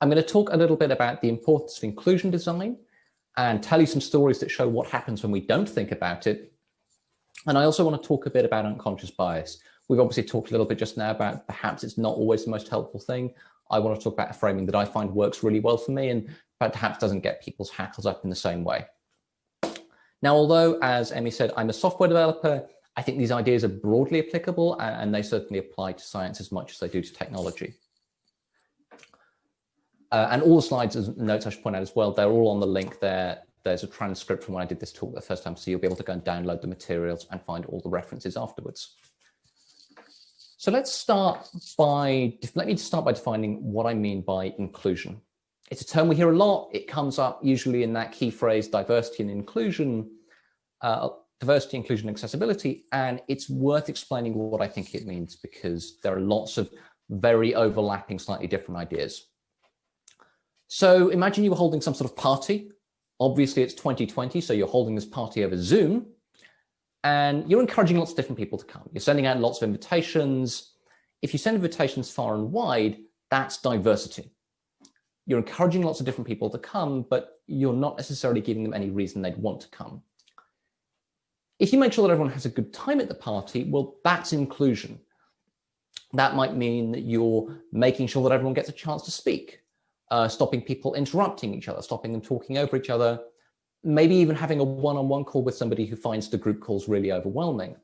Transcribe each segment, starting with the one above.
I'm going to talk a little bit about the importance of inclusion design and tell you some stories that show what happens when we don't think about it. And I also want to talk a bit about unconscious bias. We've obviously talked a little bit just now about perhaps it's not always the most helpful thing. I want to talk about a framing that I find works really well for me and perhaps doesn't get people's hackles up in the same way. Now, although, as Emmy said, I'm a software developer, I think these ideas are broadly applicable and they certainly apply to science as much as they do to technology. Uh, and all the slides and notes I should point out as well, they're all on the link there. There's a transcript from when I did this talk the first time, so you'll be able to go and download the materials and find all the references afterwards. So let's start by, let me start by defining what I mean by inclusion. It's a term we hear a lot. It comes up usually in that key phrase, diversity and inclusion, uh, diversity, inclusion, accessibility. And it's worth explaining what I think it means because there are lots of very overlapping, slightly different ideas. So imagine you were holding some sort of party. Obviously it's 2020, so you're holding this party over Zoom and you're encouraging lots of different people to come. You're sending out lots of invitations. If you send invitations far and wide, that's diversity. You're encouraging lots of different people to come, but you're not necessarily giving them any reason they'd want to come. If you make sure that everyone has a good time at the party, well, that's inclusion. That might mean that you're making sure that everyone gets a chance to speak uh, stopping people interrupting each other, stopping them talking over each other, maybe even having a one-on-one -on -one call with somebody who finds the group calls really overwhelming.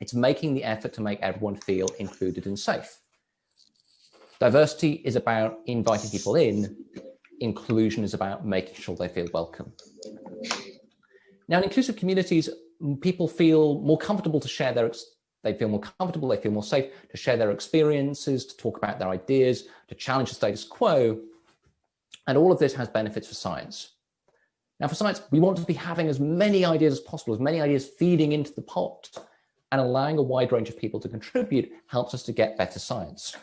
It's making the effort to make everyone feel included and safe. Diversity is about inviting people in. Inclusion is about making sure they feel welcome. Now, in inclusive communities, people feel more comfortable to share their they feel more comfortable, they feel more safe to share their experiences, to talk about their ideas, to challenge the status quo. And all of this has benefits for science. Now for science, we want to be having as many ideas as possible, as many ideas feeding into the pot and allowing a wide range of people to contribute helps us to get better science.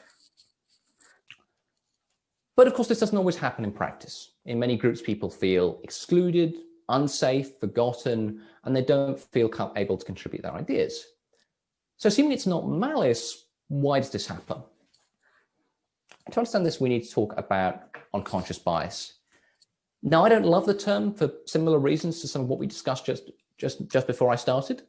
But of course, this doesn't always happen in practice. In many groups, people feel excluded, unsafe, forgotten, and they don't feel able to contribute their ideas. So assuming it's not malice, why does this happen? To understand this, we need to talk about unconscious bias. Now, I don't love the term for similar reasons to some of what we discussed just, just, just before I started.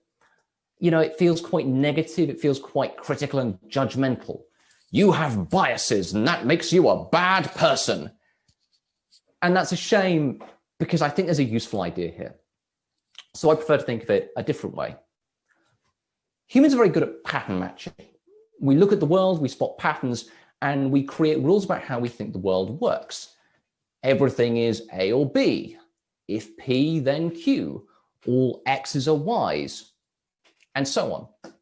You know, it feels quite negative. It feels quite critical and judgmental. You have biases and that makes you a bad person. And that's a shame because I think there's a useful idea here. So I prefer to think of it a different way. Humans are very good at pattern matching. We look at the world, we spot patterns, and we create rules about how we think the world works. Everything is A or B. If P, then Q. All X's are Y's, and so on.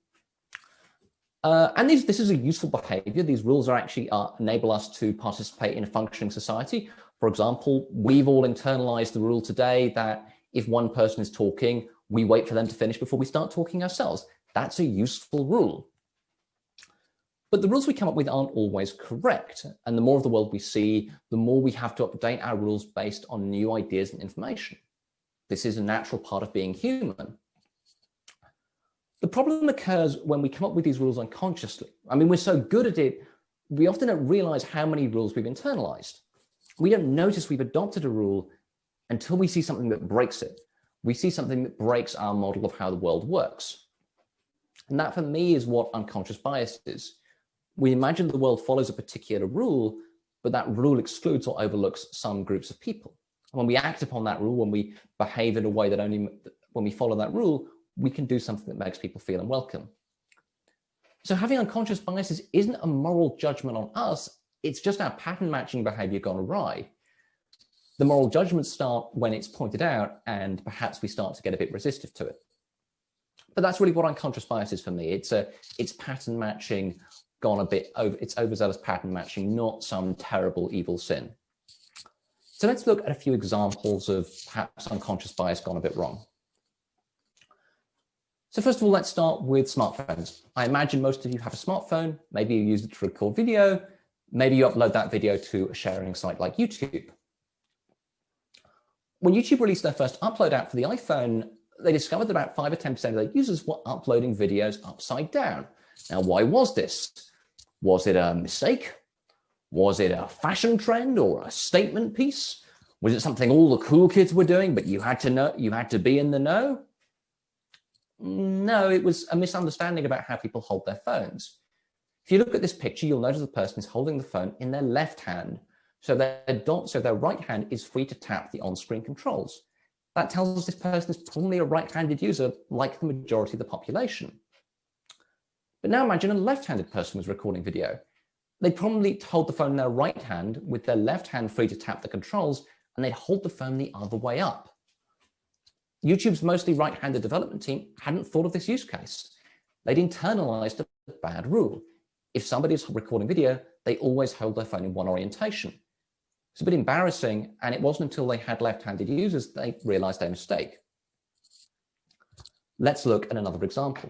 Uh, and these, this is a useful behavior. These rules are actually uh, enable us to participate in a functioning society. For example, we've all internalized the rule today that if one person is talking, we wait for them to finish before we start talking ourselves. That's a useful rule. But the rules we come up with aren't always correct. And the more of the world we see, the more we have to update our rules based on new ideas and information. This is a natural part of being human. The problem occurs when we come up with these rules unconsciously. I mean, we're so good at it, we often don't realize how many rules we've internalized. We don't notice we've adopted a rule until we see something that breaks it. We see something that breaks our model of how the world works. And that for me is what unconscious bias is. We imagine the world follows a particular rule, but that rule excludes or overlooks some groups of people. And when we act upon that rule, when we behave in a way that only, when we follow that rule, we can do something that makes people feel unwelcome. So having unconscious biases isn't a moral judgment on us, it's just our pattern matching behavior gone awry. The moral judgments start when it's pointed out and perhaps we start to get a bit resistive to it. But that's really what unconscious bias is for me. It's a it's pattern matching gone a bit over, it's overzealous pattern matching, not some terrible evil sin. So let's look at a few examples of perhaps unconscious bias gone a bit wrong. So first of all, let's start with smartphones. I imagine most of you have a smartphone. Maybe you use it to record video. Maybe you upload that video to a sharing site like YouTube. When YouTube released their first upload app for the iPhone, they discovered that about 5 or 10% of their users were uploading videos upside down. Now, why was this? Was it a mistake? Was it a fashion trend or a statement piece? Was it something all the cool kids were doing, but you had to know, you had to be in the know? No, it was a misunderstanding about how people hold their phones. If you look at this picture, you'll notice the person is holding the phone in their left hand. So their, so their right hand is free to tap the on-screen controls. That tells us this person is probably a right-handed user like the majority of the population. But now imagine a left-handed person was recording video. They'd probably hold the phone in their right hand with their left hand free to tap the controls and they'd hold the phone the other way up. YouTube's mostly right-handed development team hadn't thought of this use case. They'd internalized a bad rule. If somebody's recording video, they always hold their phone in one orientation. It's a bit embarrassing, and it wasn't until they had left-handed users they realized their mistake. Let's look at another example.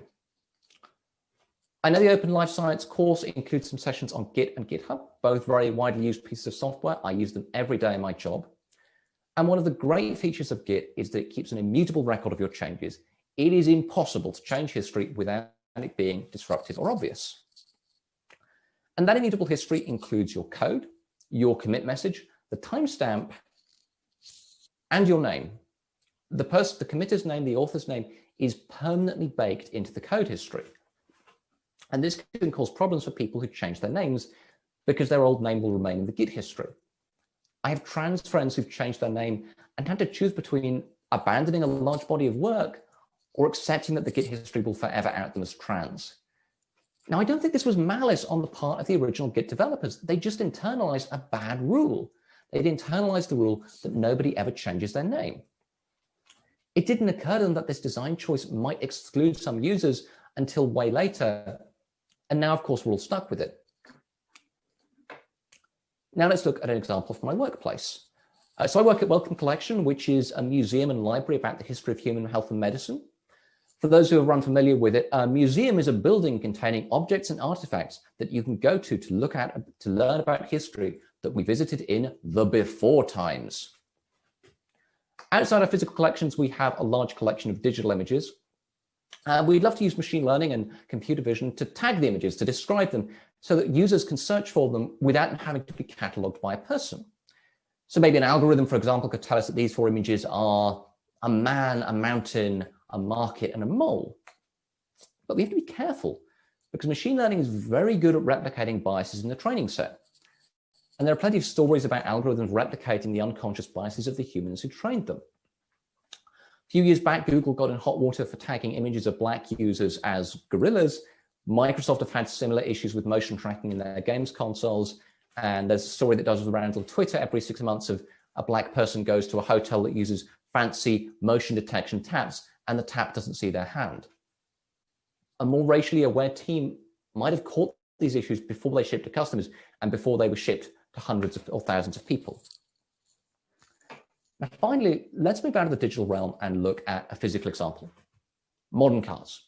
I know the Open Life Science course includes some sessions on Git and GitHub, both very widely used pieces of software. I use them every day in my job. And one of the great features of Git is that it keeps an immutable record of your changes. It is impossible to change history without it being disruptive or obvious. And that immutable history includes your code, your commit message, the timestamp, and your name. The person, the committer's name, the author's name is permanently baked into the code history. And this can cause problems for people who change their names because their old name will remain in the Git history. I have trans friends who've changed their name and had to choose between abandoning a large body of work or accepting that the Git history will forever out them as trans. Now, I don't think this was malice on the part of the original Git developers. They just internalized a bad rule. They'd internalized the rule that nobody ever changes their name. It didn't occur to them that this design choice might exclude some users until way later. And now, of course, we're all stuck with it. Now let's look at an example from my workplace. Uh, so I work at Wellcome Collection, which is a museum and library about the history of human health and medicine. For those who are unfamiliar with it, a museum is a building containing objects and artifacts that you can go to to look at, to learn about history that we visited in the before times. Outside our physical collections, we have a large collection of digital images. Uh, we'd love to use machine learning and computer vision to tag the images, to describe them, so that users can search for them without having to be cataloged by a person. So maybe an algorithm, for example, could tell us that these four images are a man, a mountain, a market, and a mole. But we have to be careful because machine learning is very good at replicating biases in the training set. And there are plenty of stories about algorithms replicating the unconscious biases of the humans who trained them. A few years back, Google got in hot water for tagging images of black users as gorillas Microsoft have had similar issues with motion tracking in their games consoles. And there's a story that does around on Twitter every six months of a black person goes to a hotel that uses fancy motion detection taps and the tap doesn't see their hand. A more racially aware team might have caught these issues before they shipped to customers and before they were shipped hundreds of, or thousands of people. Now, finally, let's move out of the digital realm and look at a physical example. Modern cars.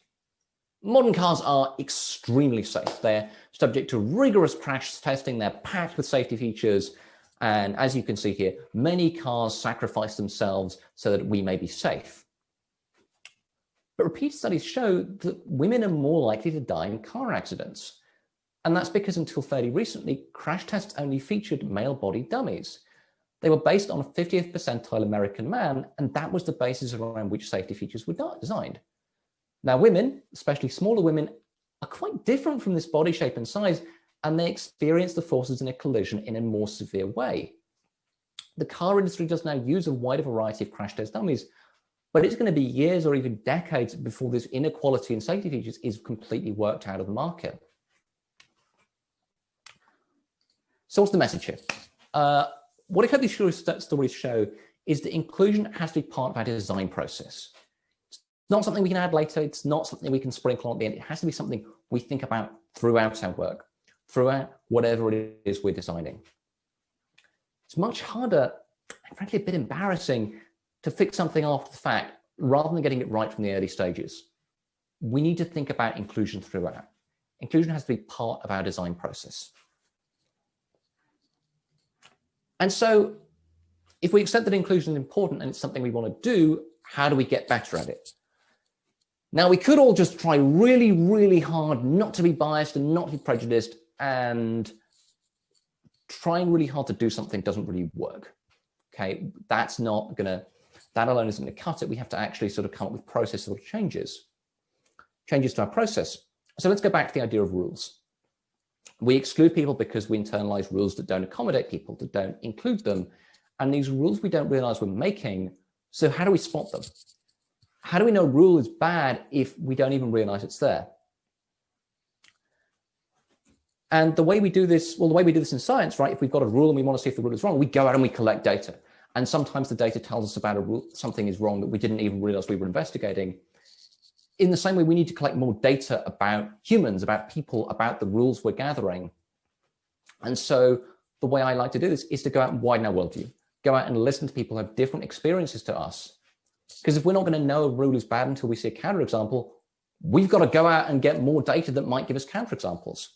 Modern cars are extremely safe. They're subject to rigorous crash testing. They're packed with safety features. And as you can see here, many cars sacrifice themselves so that we may be safe. But repeat studies show that women are more likely to die in car accidents. And that's because until fairly recently, crash tests only featured male body dummies. They were based on a 50th percentile American man, and that was the basis around which safety features were designed. Now, women, especially smaller women, are quite different from this body shape and size, and they experience the forces in a collision in a more severe way. The car industry does now use a wider variety of crash test dummies, but it's going to be years or even decades before this inequality in safety features is completely worked out of the market. So what's the message here? Uh, what I hope these stories show is that inclusion has to be part of our design process It's not something we can add later. It's not something we can sprinkle on at the end. It has to be something we think about throughout our work, throughout whatever it is we're designing. It's much harder and frankly a bit embarrassing to fix something after the fact rather than getting it right from the early stages. We need to think about inclusion throughout. Inclusion has to be part of our design process. And so if we accept that inclusion is important and it's something we want to do, how do we get better at it? Now, we could all just try really, really hard not to be biased and not to be prejudiced and trying really hard to do something doesn't really work. Okay, that's not gonna, that alone isn't gonna cut it. We have to actually sort of come up with processual changes, changes to our process. So let's go back to the idea of rules. We exclude people because we internalize rules that don't accommodate people, that don't include them. And these rules we don't realize we're making. So how do we spot them? How do we know a rule is bad if we don't even realize it's there? And the way we do this, well, the way we do this in science, right? If we've got a rule and we want to see if the rule is wrong, we go out and we collect data. And sometimes the data tells us about a rule, something is wrong that we didn't even realize we were investigating. In the same way, we need to collect more data about humans, about people, about the rules we're gathering. And so the way I like to do this is to go out and widen our worldview, go out and listen to people who have different experiences to us. Because if we're not going to know a rule is bad until we see a counterexample, we've got to go out and get more data that might give us counterexamples.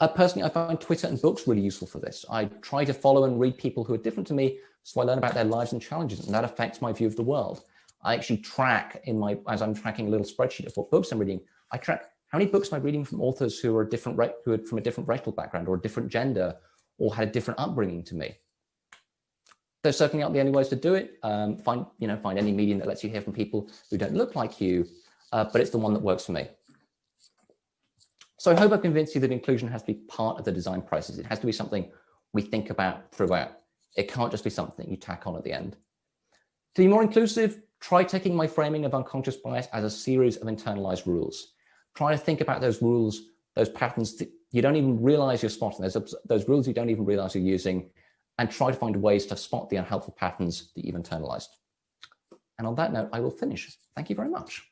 Uh, personally, I find Twitter and books really useful for this. I try to follow and read people who are different to me, so I learn about their lives and challenges, and that affects my view of the world. I actually track in my, as I'm tracking a little spreadsheet of what books I'm reading, I track how many books am I reading from authors who are a different, who are from a different racial background or a different gender or had a different upbringing to me. There's certainly not the only ways to do it. Um, find, you know, find any medium that lets you hear from people who don't look like you, uh, but it's the one that works for me. So I hope I've convinced you that inclusion has to be part of the design process. It has to be something we think about throughout. It can't just be something you tack on at the end. To be more inclusive, try taking my framing of unconscious bias as a series of internalized rules. Try to think about those rules, those patterns that you don't even realize you're spotting, those, those rules you don't even realize you're using, and try to find ways to spot the unhelpful patterns that you've internalized. And on that note, I will finish. Thank you very much.